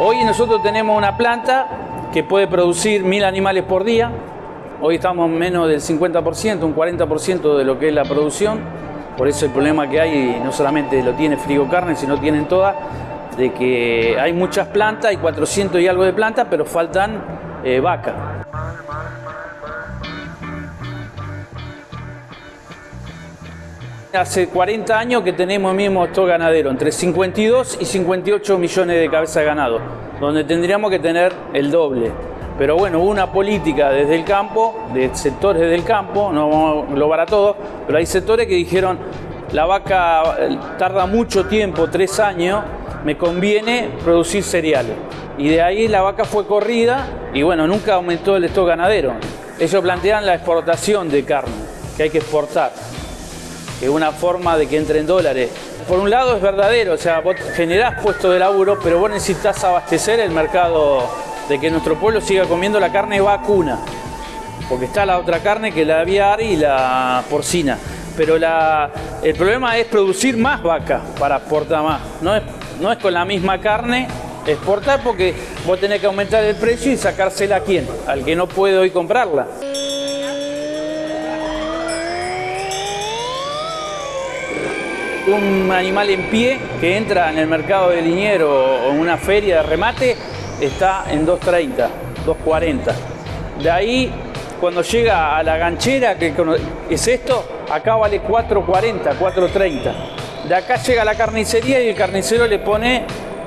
Hoy nosotros tenemos una planta que puede producir mil animales por día. Hoy estamos menos del 50%, un 40% de lo que es la producción. Por eso el problema que hay no solamente lo tiene Frigo Carne, sino tienen todas, de que hay muchas plantas, hay 400 y algo de plantas, pero faltan eh, vacas. Hace 40 años que tenemos mismo esto ganadero, entre 52 y 58 millones de cabezas de ganado, donde tendríamos que tener el doble. Pero bueno, hubo una política desde el campo, de sectores del campo, no vamos a englobar a todos, pero hay sectores que dijeron, la vaca eh, tarda mucho tiempo, tres años, me conviene producir cereales. Y de ahí la vaca fue corrida y bueno, nunca aumentó el stock ganadero. Ellos plantean la exportación de carne, que hay que exportar es una forma de que entren dólares. Por un lado es verdadero, o sea, vos generás puestos de laburo, pero vos necesitas abastecer el mercado de que nuestro pueblo siga comiendo la carne vacuna. Porque está la otra carne que la aviar y la porcina. Pero el problema es producir más vaca para exportar más. No es, no es con la misma carne exportar porque vos tenés que aumentar el precio y sacársela a quién, al que no puede hoy comprarla. Un animal en pie que entra en el mercado de liniero o en una feria de remate está en 2.30, 2.40. De ahí, cuando llega a la ganchera, que es esto, acá vale 4.40, 4.30. De acá llega a la carnicería y el carnicero le pone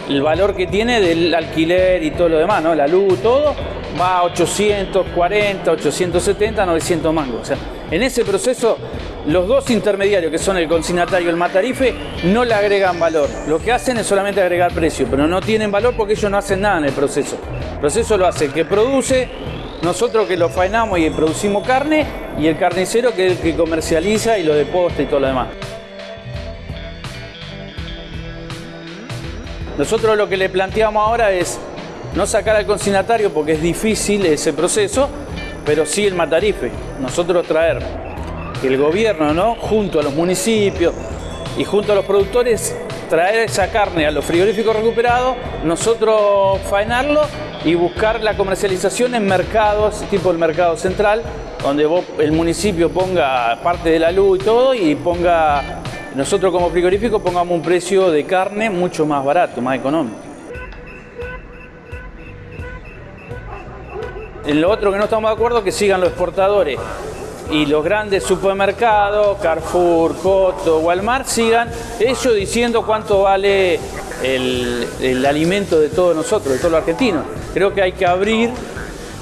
el valor que tiene del alquiler y todo lo demás. La luz, todo, va a 840, 870, 900 mangos. En ese proceso, los dos intermediarios, que son el consignatario y el matarife, no le agregan valor. Lo que hacen es solamente agregar precio, pero no tienen valor porque ellos no hacen nada en el proceso. El proceso lo hace el que produce, nosotros que lo faenamos y producimos carne, y el carnicero que es el que comercializa y lo deposta y todo lo demás. Nosotros lo que le planteamos ahora es no sacar al consignatario porque es difícil ese proceso, pero sí el matarife. Nosotros traer que el gobierno, ¿no? junto a los municipios y junto a los productores, traer esa carne a los frigoríficos recuperados, nosotros faenarlo y buscar la comercialización en mercados, tipo el mercado central, donde el municipio ponga parte de la luz y todo y ponga, nosotros como frigorífico pongamos un precio de carne mucho más barato, más económico. En lo otro que no estamos de acuerdo es que sigan los exportadores y los grandes supermercados, Carrefour, Coto, Walmart, sigan ellos diciendo cuánto vale el, alimento de todos nosotros, de todos los argentinos. Creo que hay que abrir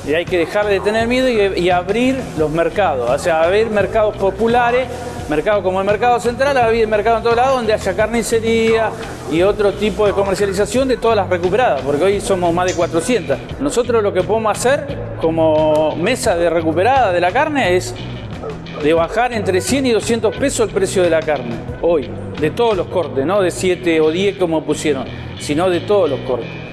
y hay que dejar de tener miedo y, y abrir los mercados, o sea, abrir mercados populares mercado como el mercado central, haber mercado en todos lados donde haya carnicería y otro tipo de comercialización de todas las recuperadas, porque hoy somos más de 400. Nosotros lo que podemos hacer como mesa de recuperada de la carne es de bajar entre 100 y 200 pesos el precio de la carne, hoy, de todos los cortes, no de 7 o 10 como pusieron, sino de todos los cortes.